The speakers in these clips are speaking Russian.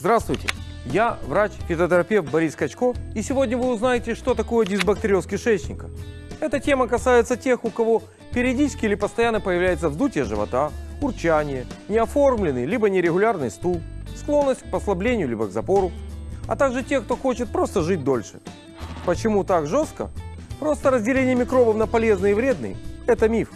Здравствуйте, я врач-фитотерапевт Борис Качко, и сегодня вы узнаете, что такое дисбактериоз кишечника. Эта тема касается тех, у кого периодически или постоянно появляется вздутие живота, урчание, неоформленный либо нерегулярный стул, склонность к послаблению либо к запору, а также тех, кто хочет просто жить дольше. Почему так жестко? Просто разделение микробов на полезные и вредные – это миф.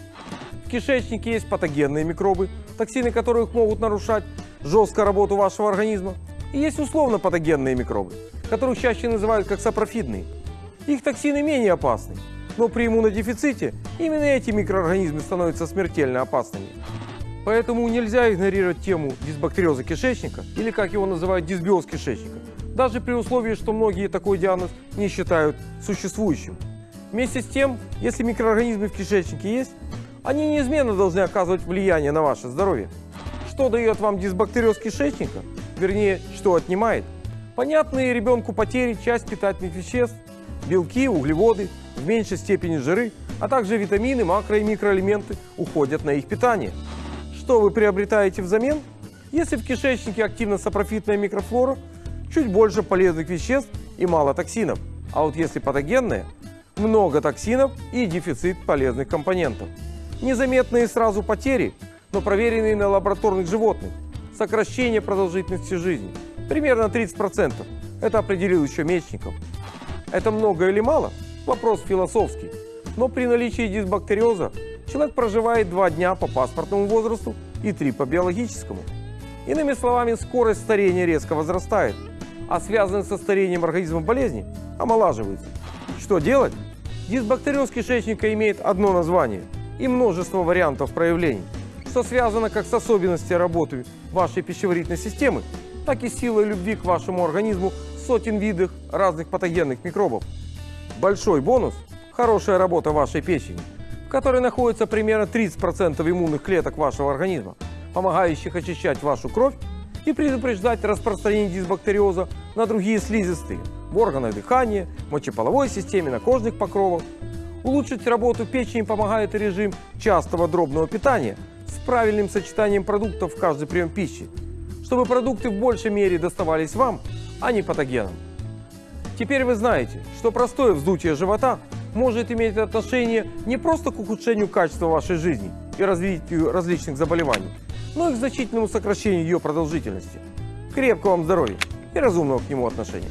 В кишечнике есть патогенные микробы, токсины которых могут нарушать жестко работу вашего организма. И есть условно патогенные микробы, которых чаще называют как сапрофидные. Их токсины менее опасны, но при иммунодефиците именно эти микроорганизмы становятся смертельно опасными. Поэтому нельзя игнорировать тему дисбактериоза кишечника, или как его называют дисбиоз кишечника, даже при условии, что многие такой диагноз не считают существующим. Вместе с тем, если микроорганизмы в кишечнике есть, они неизменно должны оказывать влияние на ваше здоровье. Что дает вам дисбактериоз кишечника? Вернее, что отнимает? Понятные ребенку потери часть питательных веществ, белки, углеводы, в меньшей степени жиры, а также витамины, макро- и микроэлементы уходят на их питание. Что вы приобретаете взамен? Если в кишечнике активна сапрофитная микрофлора, чуть больше полезных веществ и мало токсинов. А вот если патогенная, много токсинов и дефицит полезных компонентов. Незаметные сразу потери, но проверенные на лабораторных животных. Сокращение продолжительности жизни. Примерно 30%. Это определил еще Мечников. Это много или мало? Вопрос философский. Но при наличии дисбактериоза человек проживает 2 дня по паспортному возрасту и 3 по биологическому. Иными словами, скорость старения резко возрастает, а связанные со старением организма болезни омолаживаются. Что делать? Дисбактериоз кишечника имеет одно название и множество вариантов проявлений, что связано как с особенностями работы вашей пищеварительной системы, так и силой любви к вашему организму сотен видов разных патогенных микробов. Большой бонус – хорошая работа вашей печени, в которой находится примерно 30% иммунных клеток вашего организма, помогающих очищать вашу кровь и предупреждать распространение дисбактериоза на другие слизистые в органах дыхания, мочеполовой системе, на кожных покровах. Улучшить работу печени помогает режим частого дробного питания с правильным сочетанием продуктов в каждый прием пищи, чтобы продукты в большей мере доставались вам, а не патогенам. Теперь вы знаете, что простое вздутие живота может иметь отношение не просто к ухудшению качества вашей жизни и развитию различных заболеваний, но и к значительному сокращению ее продолжительности. Крепкого вам здоровья и разумного к нему отношения.